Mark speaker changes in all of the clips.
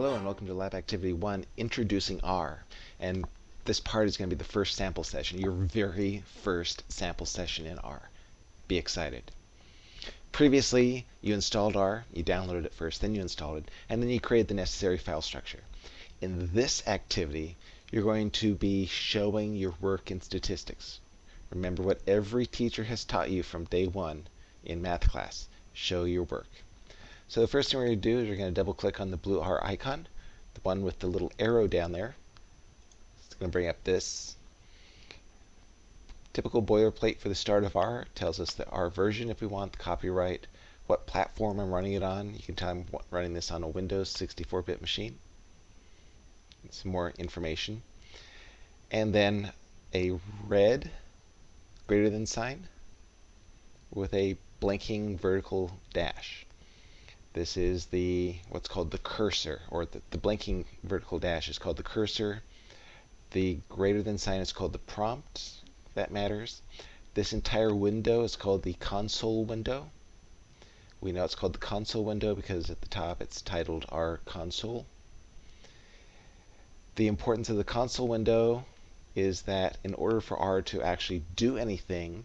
Speaker 1: Hello and welcome to Lab Activity 1, Introducing R. And this part is going to be the first sample session, your very first sample session in R. Be excited. Previously, you installed R, you downloaded it first, then you installed it, and then you created the necessary file structure. In this activity, you're going to be showing your work in statistics. Remember what every teacher has taught you from day one in math class. Show your work. So the first thing we're going to do is we're going to double click on the blue R icon, the one with the little arrow down there. It's going to bring up this. Typical boilerplate for the start of R tells us the R version if we want, the copyright, what platform I'm running it on. You can tell I'm running this on a Windows 64-bit machine. Some more information. And then a red greater than sign with a blinking vertical dash. This is the what's called the cursor, or the, the blinking vertical dash is called the cursor. The greater than sign is called the prompt, that matters. This entire window is called the console window. We know it's called the console window because at the top it's titled R console. The importance of the console window is that in order for R to actually do anything,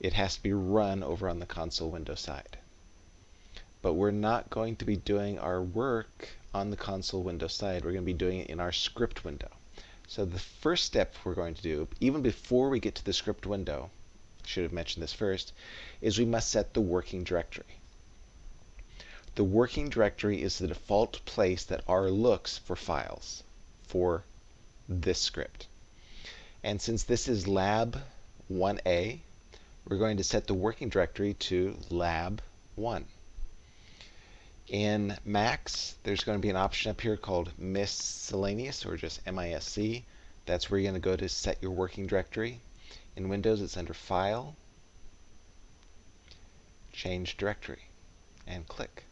Speaker 1: it has to be run over on the console window side but we're not going to be doing our work on the console window side. We're going to be doing it in our script window. So the first step we're going to do, even before we get to the script window, should have mentioned this first, is we must set the working directory. The working directory is the default place that R looks for files for this script. And since this is lab 1a, we're going to set the working directory to lab 1. In Macs, there's going to be an option up here called miscellaneous or just MISC. That's where you're going to go to set your working directory. In Windows, it's under File, Change Directory, and click.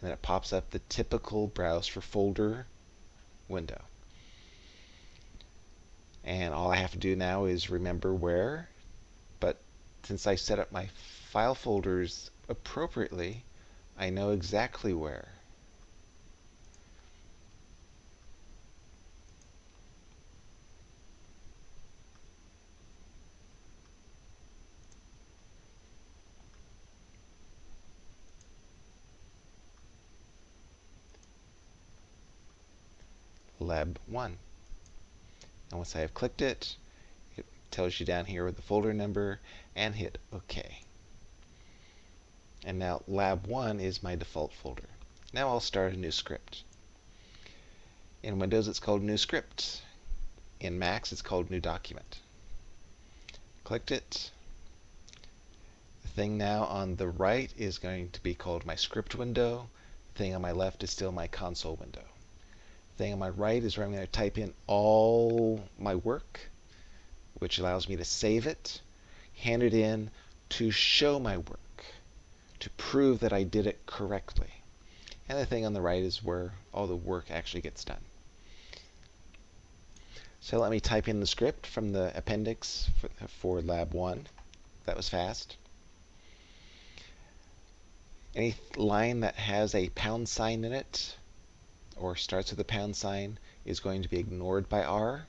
Speaker 1: And then it pops up the typical Browse for Folder window. And all I have to do now is remember where. But since I set up my file folders appropriately, I know exactly where. lab 1. And once I have clicked it, it tells you down here with the folder number and hit OK. And now lab 1 is my default folder. Now I'll start a new script. In Windows it's called new script. In Macs it's called new document. Clicked it. The thing now on the right is going to be called my script window. The thing on my left is still my console window. The thing on my right is where I'm going to type in all my work, which allows me to save it, hand it in to show my work to prove that I did it correctly. And the thing on the right is where all the work actually gets done. So let me type in the script from the appendix for, for lab 1. That was fast. Any line that has a pound sign in it or starts with a pound sign is going to be ignored by R.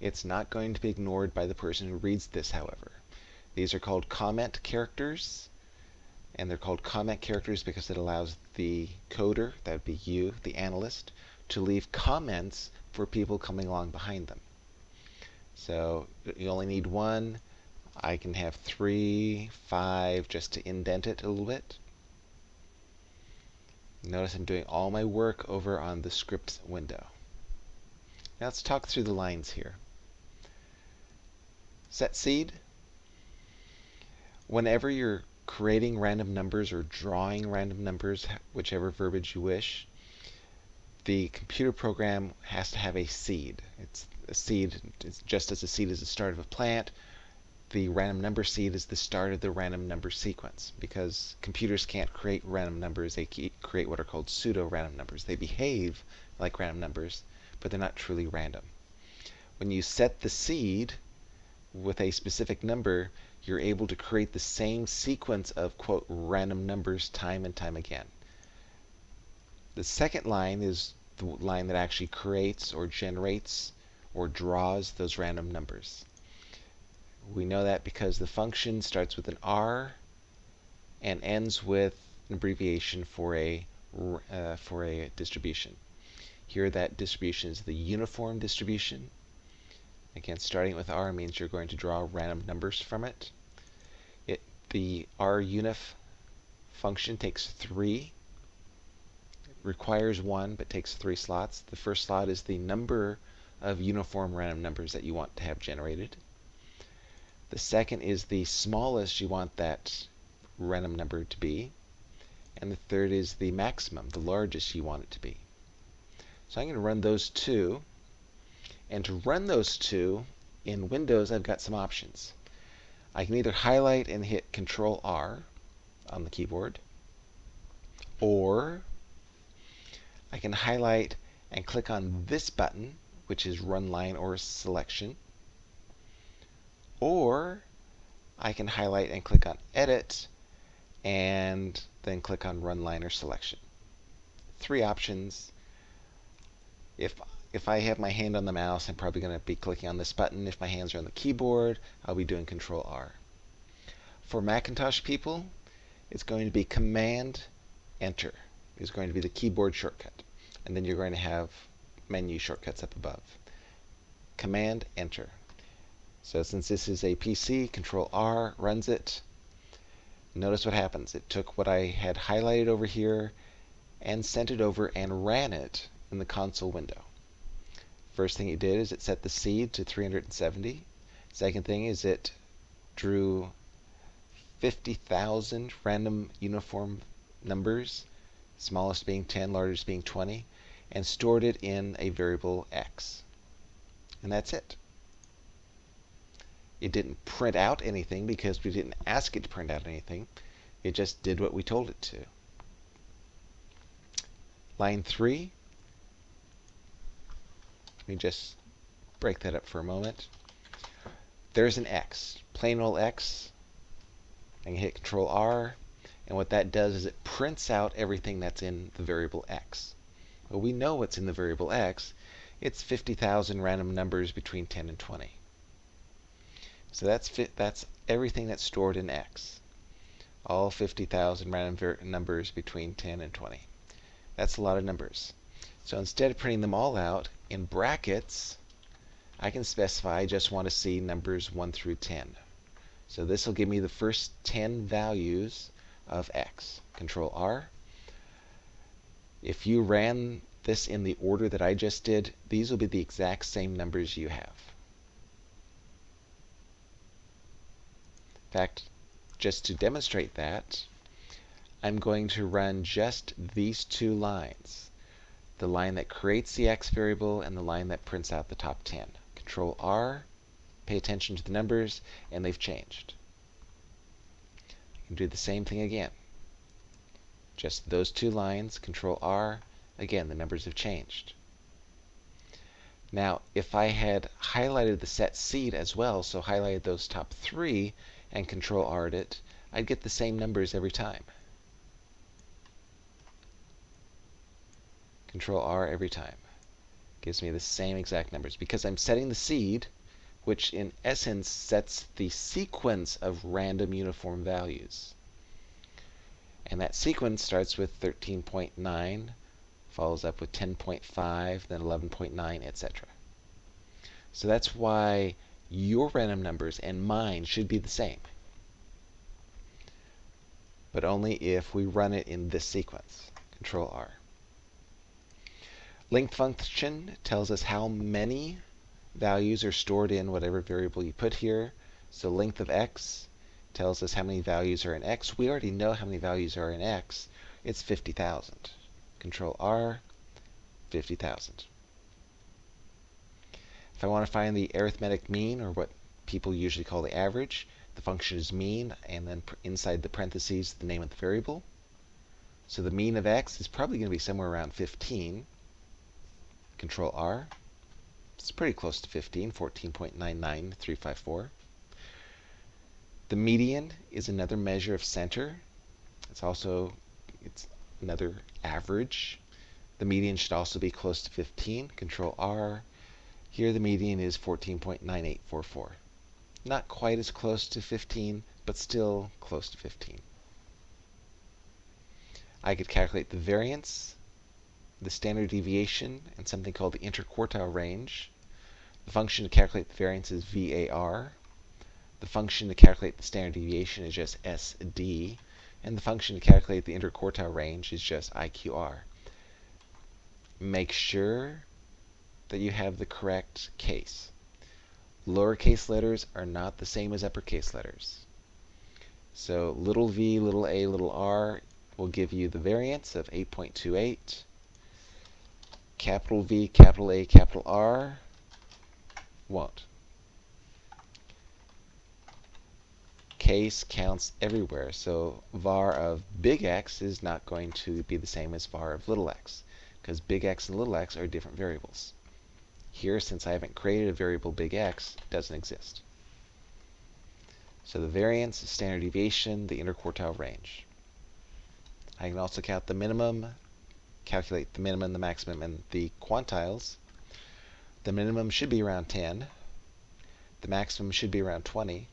Speaker 1: It's not going to be ignored by the person who reads this, however. These are called comment characters and they're called comment characters because it allows the coder, that would be you, the analyst, to leave comments for people coming along behind them. So you only need one. I can have three, five, just to indent it a little bit. Notice I'm doing all my work over on the script window. Now let's talk through the lines here. Set seed. Whenever you're creating random numbers or drawing random numbers, whichever verbiage you wish, the computer program has to have a seed. It's a seed, it's just as a seed is the start of a plant, the random number seed is the start of the random number sequence because computers can't create random numbers, they create what are called pseudo-random numbers. They behave like random numbers, but they're not truly random. When you set the seed with a specific number, you're able to create the same sequence of, quote, random numbers time and time again. The second line is the line that actually creates or generates or draws those random numbers. We know that because the function starts with an R and ends with an abbreviation for a uh, for a distribution. Here that distribution is the uniform distribution. Again, starting with R means you're going to draw random numbers from it. The RUnif function takes three, requires one, but takes three slots. The first slot is the number of uniform random numbers that you want to have generated. The second is the smallest you want that random number to be. And the third is the maximum, the largest you want it to be. So I'm going to run those two. And to run those two, in Windows, I've got some options. I can either highlight and hit Control R on the keyboard, or I can highlight and click on this button, which is Run Line or Selection, or I can highlight and click on Edit and then click on Run Line or Selection. Three options. If if I have my hand on the mouse, I'm probably going to be clicking on this button. If my hands are on the keyboard, I'll be doing Control R. For Macintosh people, it's going to be Command Enter. Is going to be the keyboard shortcut. And then you're going to have menu shortcuts up above. Command Enter. So since this is a PC, Control R runs it. Notice what happens. It took what I had highlighted over here and sent it over and ran it in the console window. First thing it did is it set the seed to 370. Second thing is it drew 50,000 random uniform numbers, smallest being 10, largest being 20, and stored it in a variable x. And that's it. It didn't print out anything because we didn't ask it to print out anything. It just did what we told it to. Line 3. Let me just break that up for a moment. There's an X, plain old X. I can hit Control R, and what that does is it prints out everything that's in the variable X. Well, we know what's in the variable X. It's 50,000 random numbers between 10 and 20. So that's that's everything that's stored in X. All 50,000 random numbers between 10 and 20. That's a lot of numbers. So instead of printing them all out in brackets, I can specify I just want to see numbers 1 through 10. So this will give me the first 10 values of X. Control R. If you ran this in the order that I just did, these will be the exact same numbers you have. In fact, just to demonstrate that, I'm going to run just these two lines. The line that creates the x variable and the line that prints out the top 10. Control R, pay attention to the numbers, and they've changed. I can do the same thing again. Just those two lines, Control R, again, the numbers have changed. Now, if I had highlighted the set seed as well, so highlighted those top three, and control R'd it, I'd get the same numbers every time. Control R every time. Gives me the same exact numbers because I'm setting the seed, which in essence sets the sequence of random uniform values. And that sequence starts with 13.9, follows up with 10.5, then 11.9, etc. So that's why your random numbers and mine should be the same. But only if we run it in this sequence. Control R. Length function tells us how many values are stored in whatever variable you put here. So length of x tells us how many values are in x. We already know how many values are in x. It's 50,000. Control R, 50,000. If I want to find the arithmetic mean, or what people usually call the average, the function is mean, and then inside the parentheses, the name of the variable. So the mean of x is probably going to be somewhere around 15. Control R. It's pretty close to 15, 14.99354. The median is another measure of center. It's also it's another average. The median should also be close to 15. Control R. Here the median is 14.9844. Not quite as close to 15, but still close to 15. I could calculate the variance, the standard deviation, and something called the interquartile range. The function to calculate the variance is VAR. The function to calculate the standard deviation is just SD. And the function to calculate the interquartile range is just IQR. Make sure that you have the correct case. Lowercase letters are not the same as uppercase letters. So little v, little a, little r will give you the variance of 8.28. Capital V, capital A, capital R won't. Case counts everywhere, so var of big X is not going to be the same as var of little x, because big X and little x are different variables. Here, since I haven't created a variable big X, it doesn't exist. So the variance, standard deviation, the interquartile range. I can also count the minimum, calculate the minimum, the maximum, and the quantiles. The minimum should be around 10. The maximum should be around 20.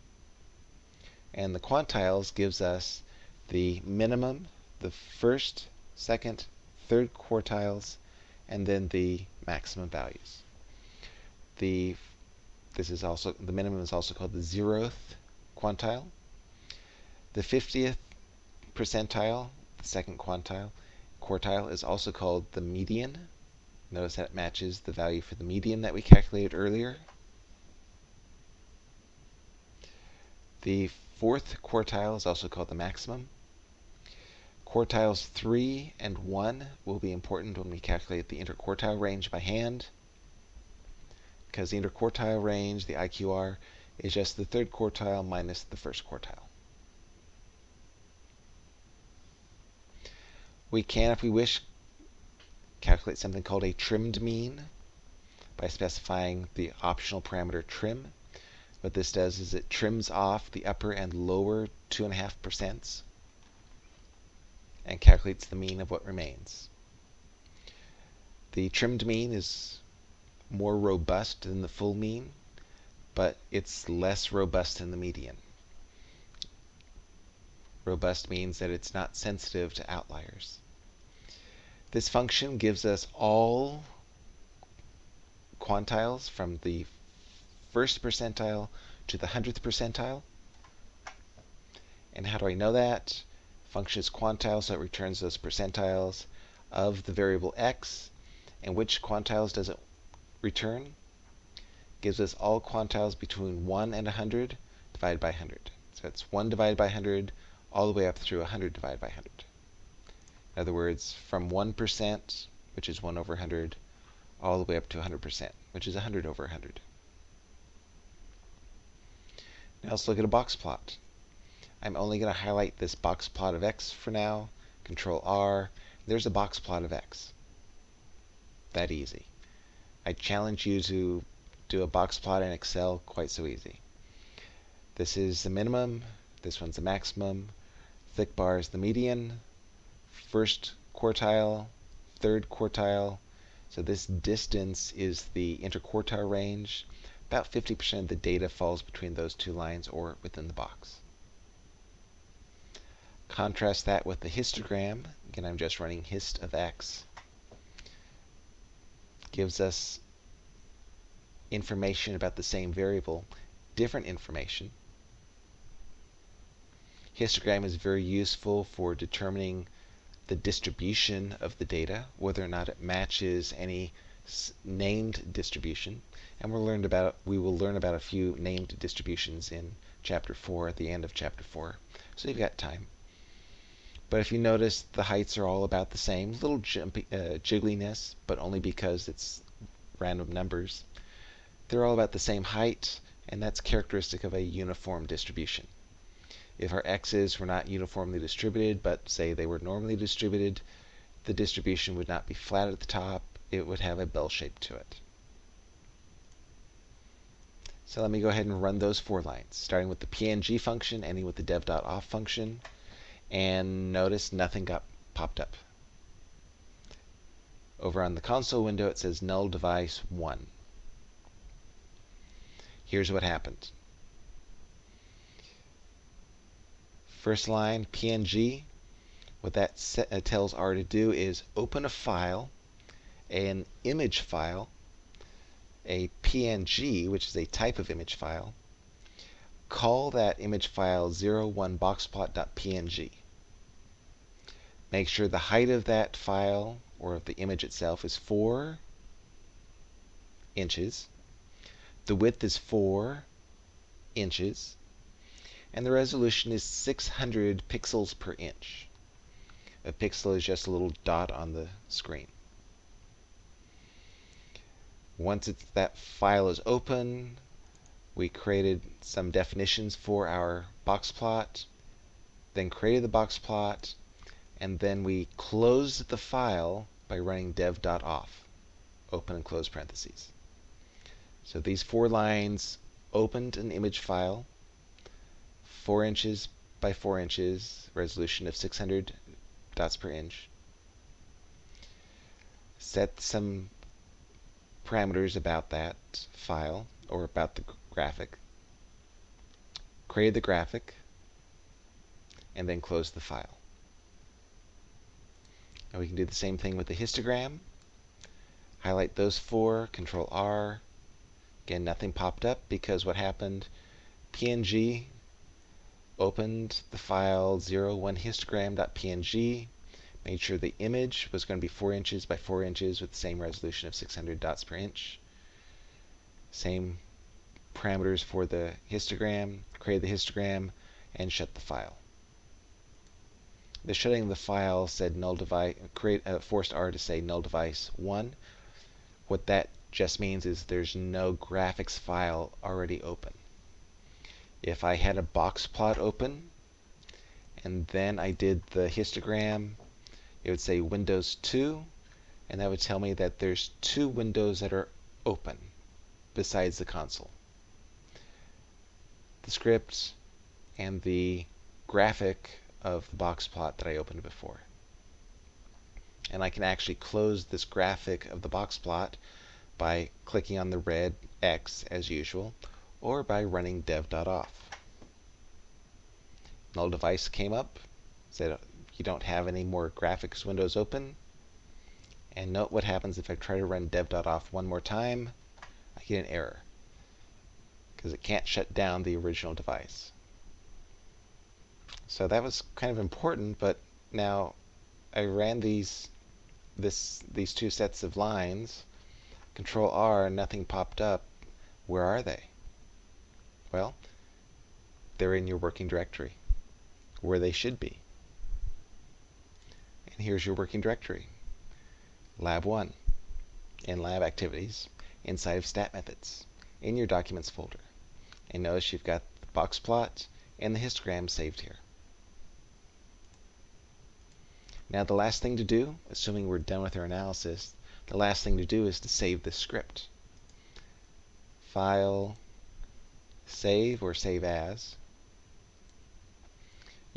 Speaker 1: And the quantiles gives us the minimum, the first, second, third quartiles, and then the maximum values. The this is also the minimum is also called the zeroth quantile. The 50th percentile the second quantile. Quartile is also called the median. Notice that it matches the value for the median that we calculated earlier. The fourth quartile is also called the maximum. Quartiles 3 and 1 will be important when we calculate the interquartile range by hand because the interquartile range, the IQR, is just the third quartile minus the first quartile. We can, if we wish, calculate something called a trimmed mean by specifying the optional parameter trim. What this does is it trims off the upper and lower 2.5% and calculates the mean of what remains. The trimmed mean is more robust than the full mean, but it's less robust than the median. Robust means that it's not sensitive to outliers. This function gives us all quantiles from the first percentile to the hundredth percentile. And how do I know that? Function is quantile, so it returns those percentiles of the variable x. And which quantiles does it return? Gives us all quantiles between 1 and 100 divided by 100. So it's 1 divided by 100 all the way up through 100 divided by 100. In other words, from 1%, which is 1 over 100, all the way up to 100%, which is 100 over 100. Now let's look at a box plot. I'm only going to highlight this box plot of x for now. Control R. There's a box plot of x. That easy. I challenge you to do a box plot in Excel quite so easy. This is the minimum. This one's the maximum. Thick bar is the median first quartile, third quartile. So this distance is the interquartile range. About 50% of the data falls between those two lines or within the box. Contrast that with the histogram. Again, I'm just running hist of x. Gives us information about the same variable, different information. Histogram is very useful for determining the distribution of the data, whether or not it matches any named distribution. And we'll learn about we will learn about a few named distributions in chapter 4 at the end of chapter 4. So you've got time. But if you notice, the heights are all about the same. Little jumpy, uh, jiggliness, but only because it's random numbers. They're all about the same height, and that's characteristic of a uniform distribution. If our x's were not uniformly distributed, but say they were normally distributed, the distribution would not be flat at the top, it would have a bell shape to it. So let me go ahead and run those four lines, starting with the png function, ending with the dev.off function, and notice nothing got popped up. Over on the console window, it says null device 1. Here's what happened. First line, PNG. What that uh, tells R to do is open a file, an image file, a PNG, which is a type of image file, call that image file 01boxplot.png. Make sure the height of that file or of the image itself is 4 inches. The width is 4 inches. And the resolution is 600 pixels per inch. A pixel is just a little dot on the screen. Once that file is open, we created some definitions for our box plot, then created the box plot, and then we closed the file by running dev.off, open and close parentheses. So these four lines opened an image file, 4 inches by 4 inches, resolution of 600 dots per inch. Set some parameters about that file or about the graphic. Create the graphic and then close the file. Now we can do the same thing with the histogram. Highlight those four, Control R. Again, nothing popped up because what happened, PNG opened the file 01histogram.png, made sure the image was going to be 4 inches by 4 inches with the same resolution of 600 dots per inch. Same parameters for the histogram, create the histogram, and shut the file the shutting of the file said null device, create, uh, forced R to say null device 1. What that just means is there's no graphics file already open. If I had a box plot open, and then I did the histogram, it would say Windows 2, and that would tell me that there's two windows that are open besides the console. The script and the graphic of the box plot that I opened before. And I can actually close this graphic of the box plot by clicking on the red X as usual, or by running dev.off. Null device came up, said you don't have any more graphics windows open. And note what happens if I try to run dev.off one more time, I get an error because it can't shut down the original device. So that was kind of important, but now I ran these this these two sets of lines, control R, nothing popped up. Where are they? Well, they're in your working directory, where they should be. And here's your working directory. Lab 1 in lab activities inside of stat methods in your documents folder. And notice you've got the box plot and the histogram saved here. Now the last thing to do, assuming we're done with our analysis, the last thing to do is to save this script. File, save or save as.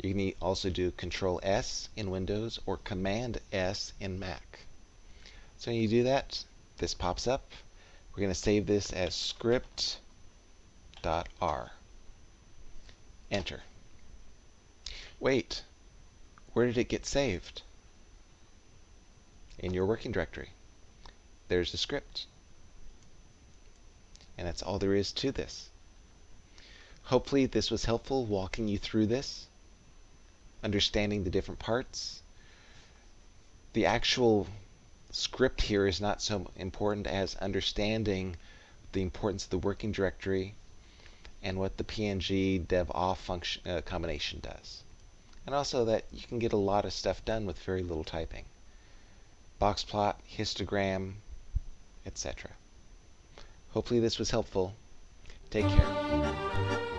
Speaker 1: You can also do Control S in Windows or Command S in Mac. So when you do that, this pops up. We're going to save this as script.r. Enter. Wait, where did it get saved? in your working directory. There's the script. And that's all there is to this. Hopefully this was helpful walking you through this, understanding the different parts. The actual script here is not so important as understanding the importance of the working directory and what the PNG dev off function uh, combination does. And also that you can get a lot of stuff done with very little typing box plot, histogram, etc. Hopefully this was helpful. Take care.